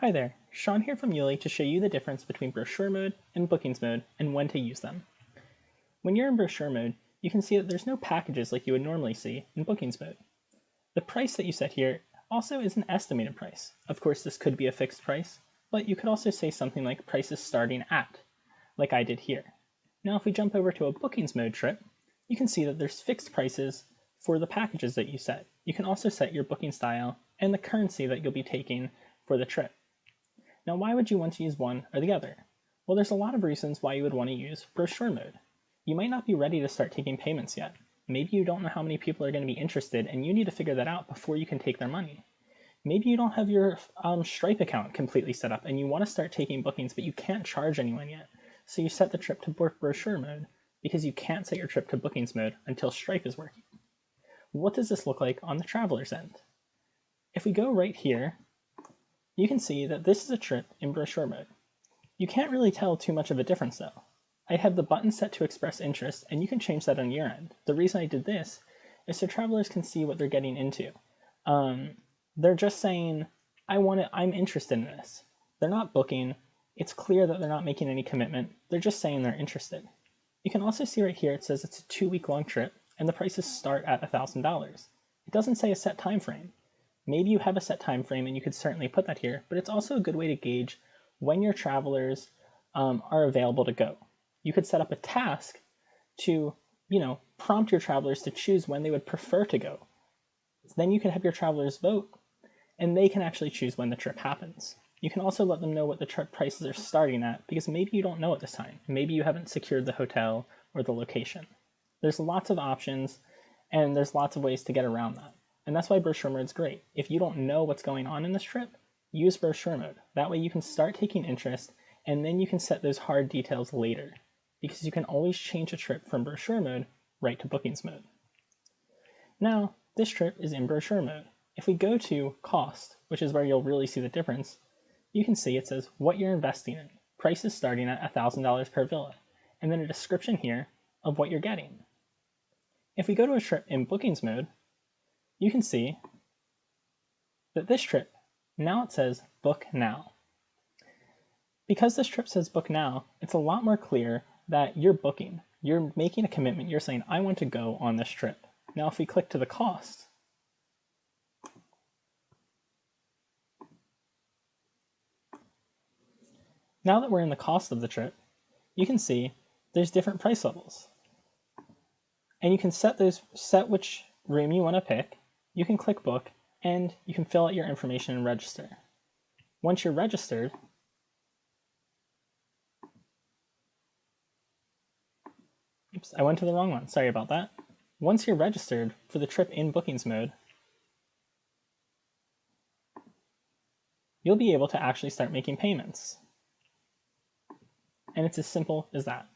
Hi there, Sean here from Yuli to show you the difference between brochure mode and bookings mode and when to use them. When you're in brochure mode, you can see that there's no packages like you would normally see in bookings mode. The price that you set here also is an estimated price. Of course, this could be a fixed price, but you could also say something like prices starting at, like I did here. Now, if we jump over to a bookings mode trip, you can see that there's fixed prices for the packages that you set. You can also set your booking style and the currency that you'll be taking for the trip. Now, why would you want to use one or the other? Well, there's a lot of reasons why you would want to use brochure mode. You might not be ready to start taking payments yet. Maybe you don't know how many people are going to be interested and you need to figure that out before you can take their money. Maybe you don't have your um, Stripe account completely set up and you want to start taking bookings, but you can't charge anyone yet. So you set the trip to brochure mode because you can't set your trip to bookings mode until Stripe is working. What does this look like on the traveler's end? If we go right here you can see that this is a trip in brochure mode. You can't really tell too much of a difference though. I have the button set to express interest and you can change that on your end. The reason I did this is so travelers can see what they're getting into. Um, they're just saying, I want it, I'm interested in this. They're not booking. It's clear that they're not making any commitment. They're just saying they're interested. You can also see right here, it says it's a two week long trip and the prices start at $1,000. It doesn't say a set time frame. Maybe you have a set time frame and you could certainly put that here, but it's also a good way to gauge when your travelers um, are available to go. You could set up a task to, you know, prompt your travelers to choose when they would prefer to go. Then you can have your travelers vote and they can actually choose when the trip happens. You can also let them know what the trip prices are starting at because maybe you don't know at this time. Maybe you haven't secured the hotel or the location. There's lots of options and there's lots of ways to get around that. And that's why brochure mode is great. If you don't know what's going on in this trip, use brochure mode. That way you can start taking interest and then you can set those hard details later because you can always change a trip from brochure mode right to bookings mode. Now, this trip is in brochure mode. If we go to cost, which is where you'll really see the difference, you can see it says what you're investing in. Prices starting at $1,000 per villa, and then a description here of what you're getting. If we go to a trip in bookings mode, you can see that this trip, now it says book now. Because this trip says book now, it's a lot more clear that you're booking. You're making a commitment. You're saying, I want to go on this trip. Now, if we click to the cost, now that we're in the cost of the trip, you can see there's different price levels. And you can set those, set which room you want to pick, you can click book and you can fill out your information and register. Once you're registered, oops, I went to the wrong one, sorry about that. Once you're registered for the trip in bookings mode, you'll be able to actually start making payments. And it's as simple as that.